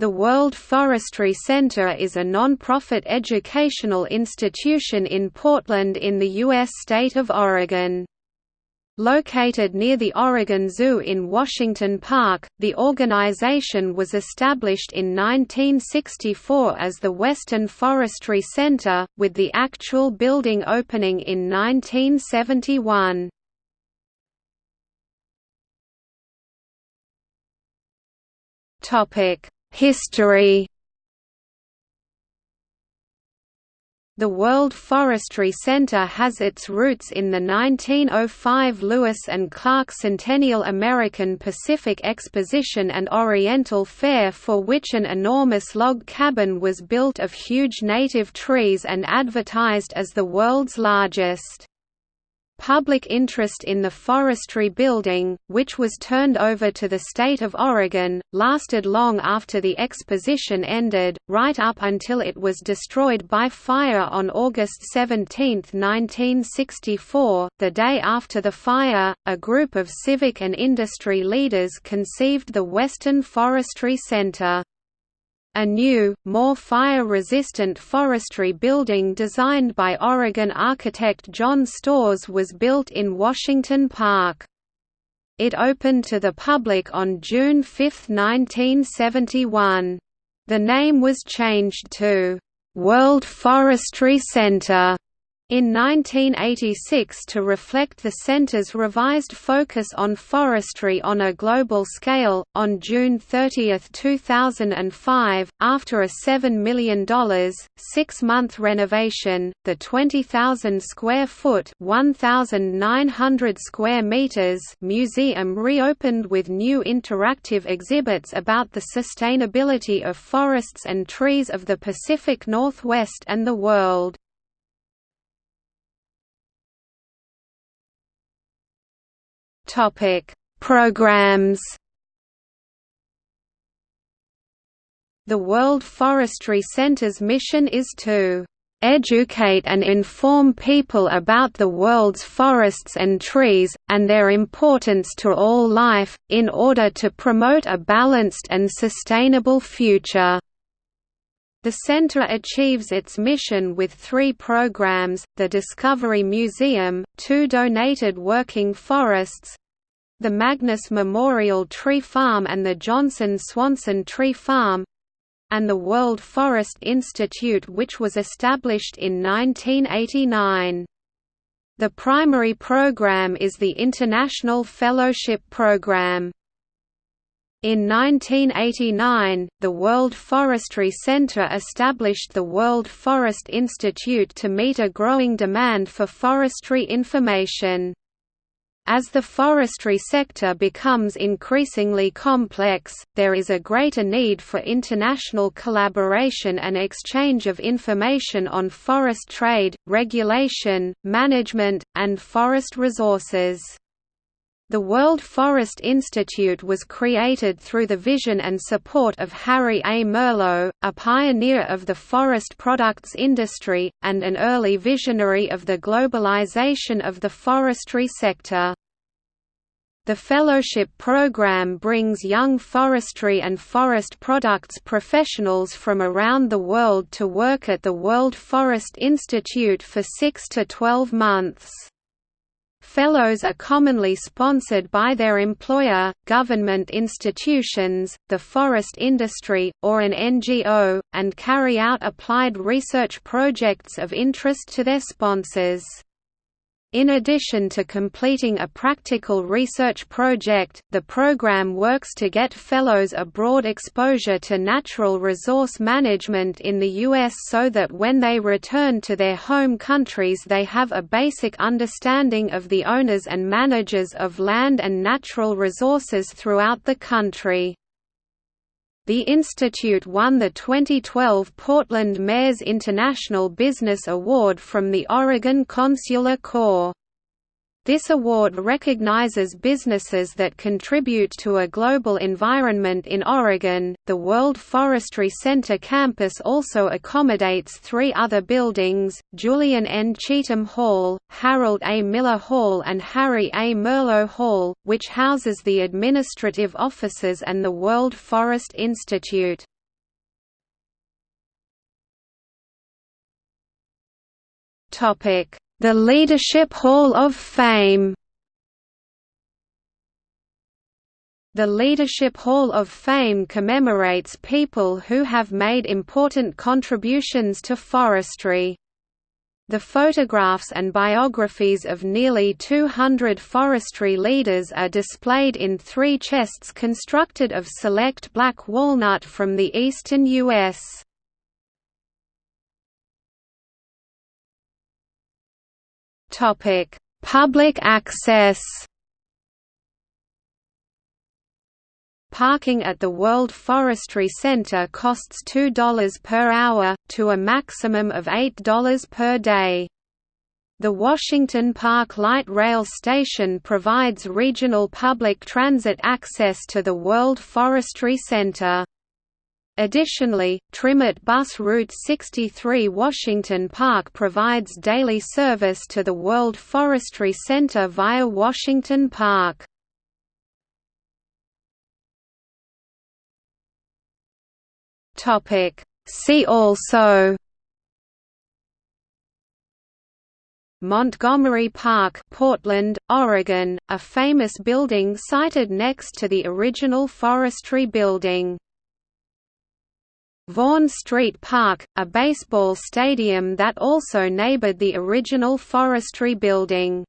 The World Forestry Center is a non-profit educational institution in Portland in the U.S. state of Oregon. Located near the Oregon Zoo in Washington Park, the organization was established in 1964 as the Western Forestry Center, with the actual building opening in 1971. Topic History The World Forestry Center has its roots in the 1905 Lewis and Clark Centennial American Pacific Exposition and Oriental Fair for which an enormous log cabin was built of huge native trees and advertised as the world's largest. Public interest in the forestry building, which was turned over to the state of Oregon, lasted long after the exposition ended, right up until it was destroyed by fire on August 17, 1964. The day after the fire, a group of civic and industry leaders conceived the Western Forestry Center. A new, more fire-resistant forestry building designed by Oregon architect John Storrs was built in Washington Park. It opened to the public on June 5, 1971. The name was changed to World Forestry Center in 1986 to reflect the center's revised focus on forestry on a global scale, on June 30, 2005, after a $7 million, six-month renovation, the 20,000-square-foot square meters museum reopened with new interactive exhibits about the sustainability of forests and trees of the Pacific Northwest and the world. Topic: Programs. The World Forestry Center's mission is to educate and inform people about the world's forests and trees, and their importance to all life, in order to promote a balanced and sustainable future. The center achieves its mission with three programs, the Discovery Museum, two donated working forests, the Magness Memorial Tree Farm and the Johnson Swanson Tree Farm and the World Forest Institute which was established in 1989. The primary program is the International Fellowship Program. In 1989, the World Forestry Center established the World Forest Institute to meet a growing demand for forestry information. As the forestry sector becomes increasingly complex, there is a greater need for international collaboration and exchange of information on forest trade, regulation, management, and forest resources. The World Forest Institute was created through the vision and support of Harry A. Merlo, a pioneer of the forest products industry, and an early visionary of the globalization of the forestry sector. The fellowship program brings young forestry and forest products professionals from around the world to work at the World Forest Institute for 6 to 12 months. Fellows are commonly sponsored by their employer, government institutions, the forest industry, or an NGO, and carry out applied research projects of interest to their sponsors. In addition to completing a practical research project, the program works to get fellows a broad exposure to natural resource management in the U.S. so that when they return to their home countries they have a basic understanding of the owners and managers of land and natural resources throughout the country. The institute won the 2012 Portland Mayor's International Business Award from the Oregon Consular Corps. This award recognizes businesses that contribute to a global environment in Oregon. The World Forestry Center campus also accommodates three other buildings Julian N. Cheatham Hall, Harold A. Miller Hall, and Harry A. Merlo Hall, which houses the administrative offices and the World Forest Institute. Topic the Leadership Hall of Fame The Leadership Hall of Fame commemorates people who have made important contributions to forestry. The photographs and biographies of nearly 200 forestry leaders are displayed in three chests constructed of select black walnut from the eastern U.S. Public access Parking at the World Forestry Center costs $2 per hour, to a maximum of $8 per day. The Washington Park Light Rail Station provides regional public transit access to the World Forestry Center. Additionally, TriMet Bus Route 63 Washington Park provides daily service to the World Forestry Center via Washington Park. See also Montgomery Park, Portland, Oregon, a famous building sited next to the original forestry building. Vaughn Street Park, a baseball stadium that also neighbored the original forestry building.